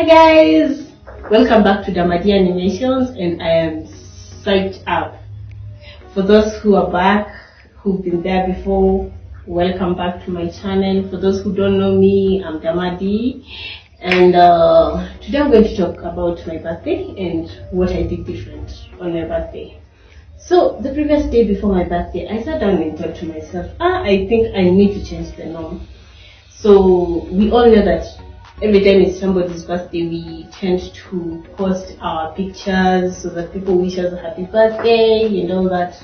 Hi guys, welcome back to Damadi Animations and I am psyched up. For those who are back, who've been there before, welcome back to my channel. For those who don't know me, I'm Damadi and uh, today I'm going to talk about my birthday and what I did different on my birthday. So the previous day before my birthday, I sat down and thought to myself, ah, I think I need to change the norm. So we all know that every time it's somebody's birthday, we tend to post our pictures so that people wish us a happy birthday and all that.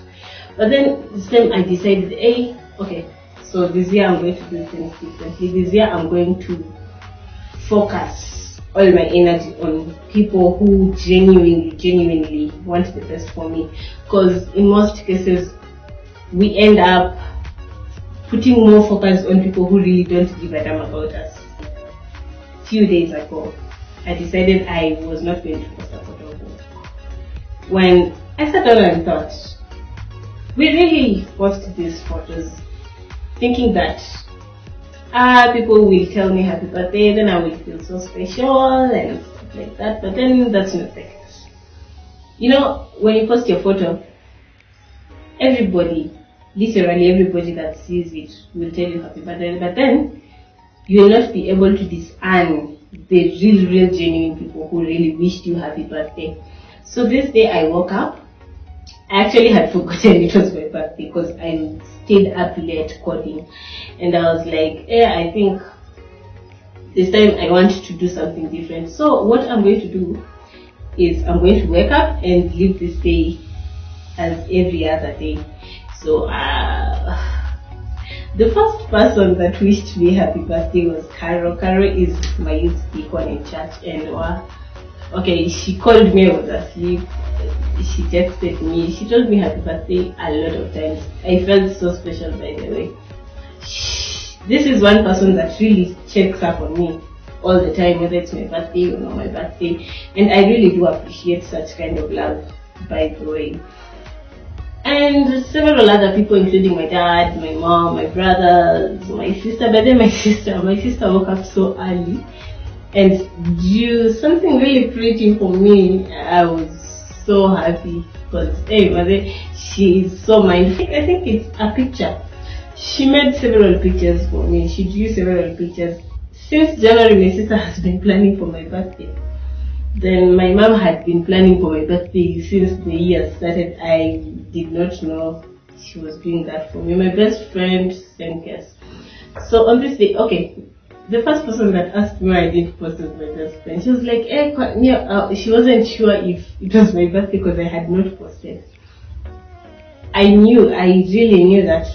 But then this time I decided, hey, okay, so this year I'm going to do things differently. This year I'm going to focus all my energy on people who genuinely, genuinely want the best for me. Because in most cases, we end up putting more focus on people who really don't give a damn about us. Few days ago, I decided I was not going to post a photo of them. When I sat down and thought, we really post these photos thinking that ah, people will tell me happy birthday, then I will feel so special and stuff like that. But then that's not the case. You know, when you post your photo, everybody, literally everybody that sees it will tell you happy birthday. But then you will not be able to discern the real, real, genuine people who really wished you happy birthday. So this day I woke up. I actually had forgotten it was my birthday because I stayed up late coding, and I was like, yeah, I think this time I want to do something different. So what I'm going to do is I'm going to wake up and live this day as every other day. So uh, the first person that wished me happy birthday was Caro. Caro is my youth deacon in church and uh, okay, she called me, I was asleep. She texted me, she told me happy birthday a lot of times. I felt so special by the way. This is one person that really checks up on me all the time, whether it's my birthday or not my birthday. And I really do appreciate such kind of love, by the way and several other people, including my dad, my mom, my brothers, my sister. But then my sister, my sister woke up so early and drew something really pretty for me. I was so happy because hey, mother, she so mindful. I think it's a picture. She made several pictures for me. She drew several pictures. Since January, my sister has been planning for my birthday. Then my mom had been planning for my birthday since the year started. I did not know she was doing that for me. My best friend, same case. So on this day, okay, the first person that asked me I did post was my best friend. She was like, eh, uh, she wasn't sure if it was my birthday because I had not posted. I knew, I really knew that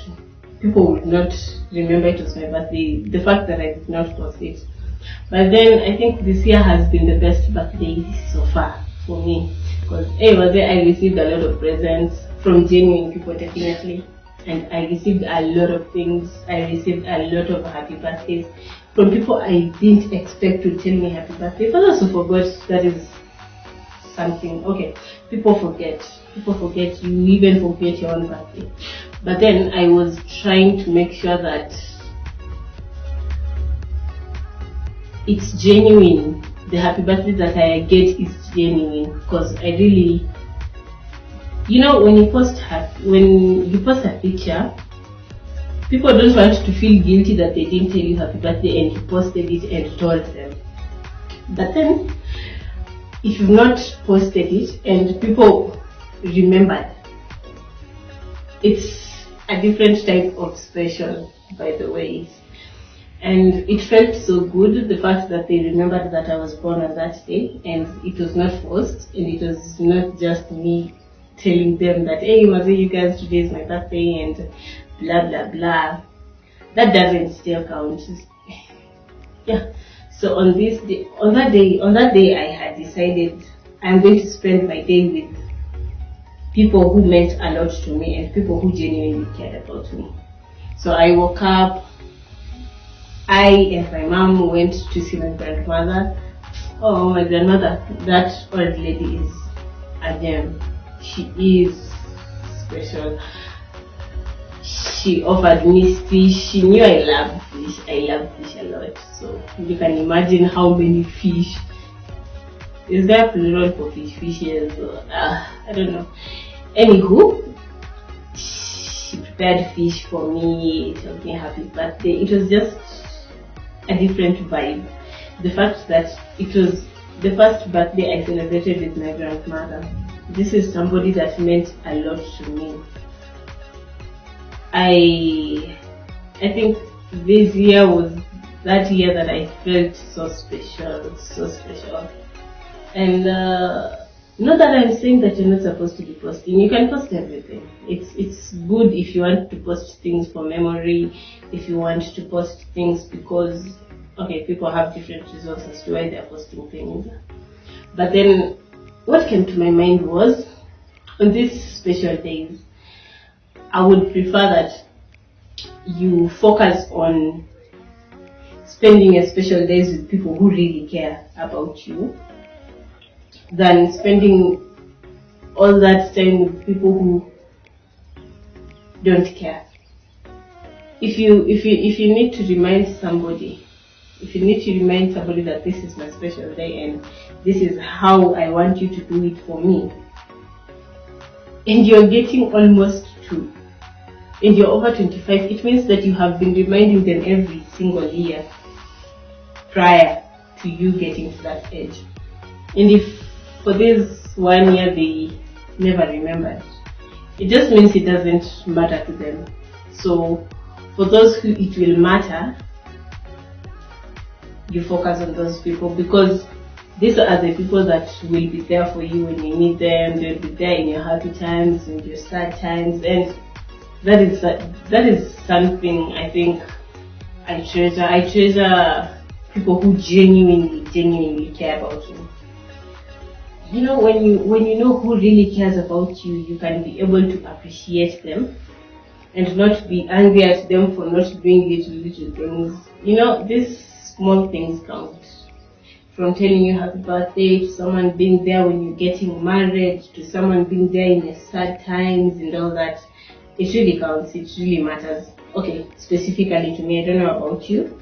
people would not remember it was my birthday. The fact that I did not post it. But then I think this year has been the best birthday so far for me. Because hey, was there I received a lot of presents from genuine people definitely. And I received a lot of things. I received a lot of happy birthdays from people I didn't expect to tell me happy birthday. Those who forgot, that is something. Okay, people forget. People forget. You even forget your own birthday. But then I was trying to make sure that it's genuine. The happy birthday that I get is genuine because I really, you know, when you post when you post a picture, people don't want to feel guilty that they didn't tell you happy birthday and you posted it and told them. But then, if you've not posted it and people remembered, it's a different type of special, by the way and it felt so good the fact that they remembered that I was born on that day and it was not forced and it was not just me telling them that hey Mazi you guys today is my birthday and blah blah blah. That doesn't still count. Yeah. So on this day on that day on that day I had decided I'm going to spend my day with people who meant a lot to me and people who genuinely cared about me. So I woke up I and my mom went to see my grandmother. Oh, my grandmother, that old lady is a gem. She is special. She offered me fish. She knew I love fish. I love fish a lot. So you can imagine how many fish is there plural for fish fishes? Uh, I don't know. Anywho, she prepared fish for me, told me happy birthday. It was just a different vibe. The fact that it was the first birthday I celebrated with my grandmother. This is somebody that meant a lot to me. I I think this year was that year that I felt so special, so special. And uh, not that I'm saying that you're not supposed to be posting. You can post everything. It's it's good if you want to post things for memory, if you want to post things because okay, people have different reasons as to why they're posting things. But then what came to my mind was on these special days, I would prefer that you focus on spending a special days with people who really care about you than spending all that time with people who don't care. If you if you if you need to remind somebody, if you need to remind somebody that this is my special day and this is how I want you to do it for me, and you're getting almost two, and you're over 25, it means that you have been reminding them every single year prior to you getting to that age. And if for this one year they never remembered, it just means it doesn't matter to them. So for those who it will matter, you focus on those people because these are the people that will be there for you when you need them. They'll be there in your happy times, in your sad times, and that is that is something I think I treasure. I treasure people who genuinely, genuinely care about you. You know, when you when you know who really cares about you, you can be able to appreciate them and not be angry at them for not doing little little things. You know, these small things count. From telling you happy birthday to someone being there when you're getting married to someone being there in the sad times and all that. It really counts, it really matters. Okay, specifically to me, I don't know about you.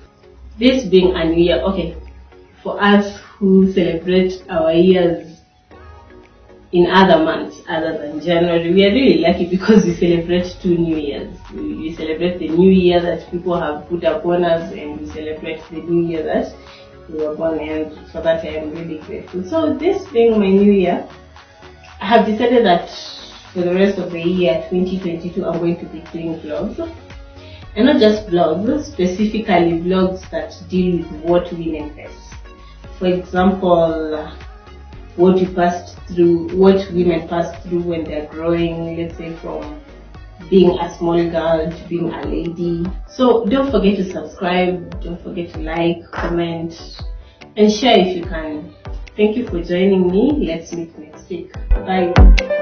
This being a new year, okay, for us who celebrate our years in other months other than January, we are really lucky because we celebrate two New Years. We, celebrate the New Year that people have put upon us, and we celebrate the New Year that we were born, and for that I am really grateful. So, this being my New Year, I have decided that for the rest of the year 2022, I'm going to be doing vlogs. And not just vlogs, specifically vlogs that deal with what women face. For example, what you passed through, what women pass through when they're growing, let's say from being a small girl to being a lady. So don't forget to subscribe, don't forget to like, comment, and share if you can. Thank you for joining me. Let's meet next week. Bye.